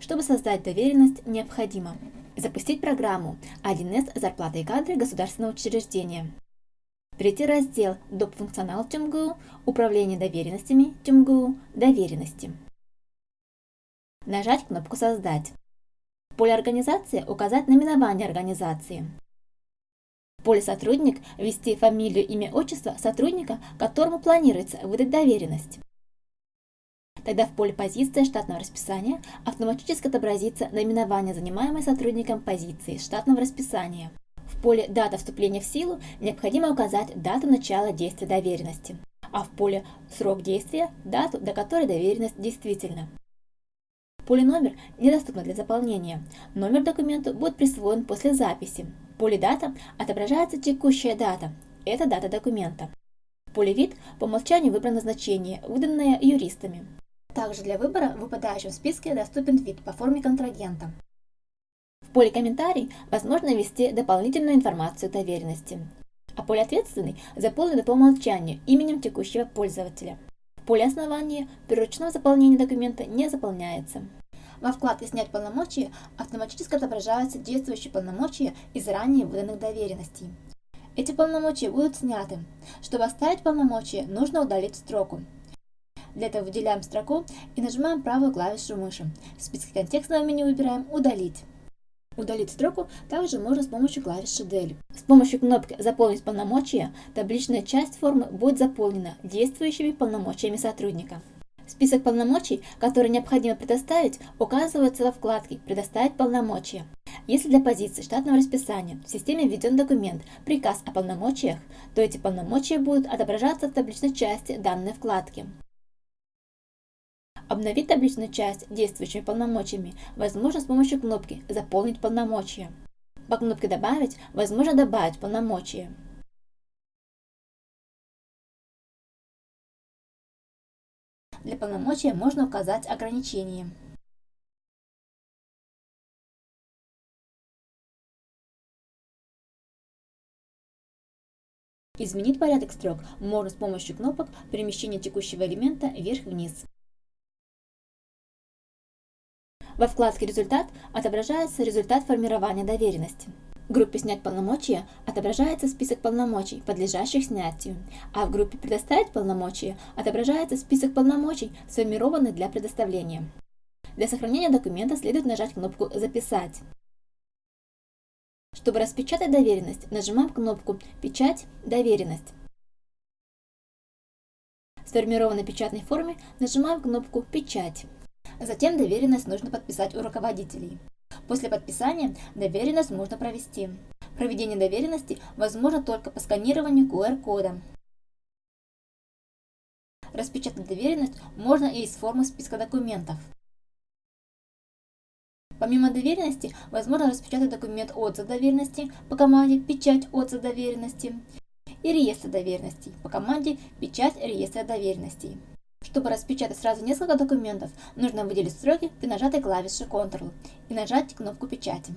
Чтобы создать доверенность, необходимо запустить программу 1С «Зарплата и кадры государственного учреждения», перейти в раздел «Доп. функционал ТюмГУ», «Управление доверенностями ТюмГУ», «Доверенности». Нажать кнопку «Создать». В поле «Организация» указать наименование организации. В поле «Сотрудник» ввести фамилию, имя, отчество сотрудника, которому планируется выдать доверенность. Тогда в поле «Позиция штатного расписания» автоматически отобразится наименование занимаемой сотрудником позиции штатного расписания. В поле «Дата вступления в силу» необходимо указать дату начала действия доверенности, а в поле «Срок действия» – дату, до которой доверенность действительна. Поле «Номер» недоступно для заполнения. Номер документу будет присвоен после записи. В поле «Дата» отображается текущая дата – это дата документа. В поле «Вид» по умолчанию выбрано значение, выданное юристами. Также для выбора в выпадающем списке доступен вид по форме контрагента. В поле «Комментарий» возможно ввести дополнительную информацию доверенности, а поле «Ответственный» заполнено по умолчанию именем текущего пользователя. В поле «Основание» при ручном заполнении документа не заполняется. Во вкладке «Снять полномочия» автоматически отображаются действующие полномочия из ранее выданных доверенностей. Эти полномочия будут сняты. Чтобы оставить полномочия, нужно удалить строку. Для этого выделяем строку и нажимаем правую клавишу мыши. В списке контекстного меню выбираем «Удалить». Удалить строку также можно с помощью клавиши Del. С помощью кнопки «Заполнить полномочия» табличная часть формы будет заполнена действующими полномочиями сотрудника. Список полномочий, которые необходимо предоставить, указывается во вкладке «Предоставить полномочия». Если для позиции штатного расписания в системе введен документ «Приказ о полномочиях», то эти полномочия будут отображаться в табличной части данной вкладки. Обновить табличную часть действующими полномочиями возможно с помощью кнопки «Заполнить полномочия». По кнопке «Добавить» возможно добавить полномочия. Для полномочия можно указать ограничения. Изменить порядок строк можно с помощью кнопок перемещения текущего элемента вверх-вниз. Во вкладке «Результат» отображается результат формирования доверенности. В группе «Снять полномочия» отображается список полномочий, подлежащих снятию, а в группе «Предоставить полномочия» отображается список полномочий, сформированных для предоставления. Для сохранения документа следует нажать кнопку «Записать». Чтобы распечатать доверенность, нажимаем кнопку «Печать. Доверенность». В сформированной печатной форме нажимаем кнопку «Печать». Затем доверенность нужно подписать у руководителей. После подписания доверенность можно провести. Проведение доверенности возможно только по сканированию QR-кода. Распечатать доверенность можно и из формы списка документов. Помимо доверенности, возможно распечатать документ отзыв доверенности по команде «Печать отзыв доверенности» и реестр доверенностей по команде «Печать реестра доверенностей». Чтобы распечатать сразу несколько документов, нужно выделить строки при нажатой клавише Ctrl и нажать кнопку печати.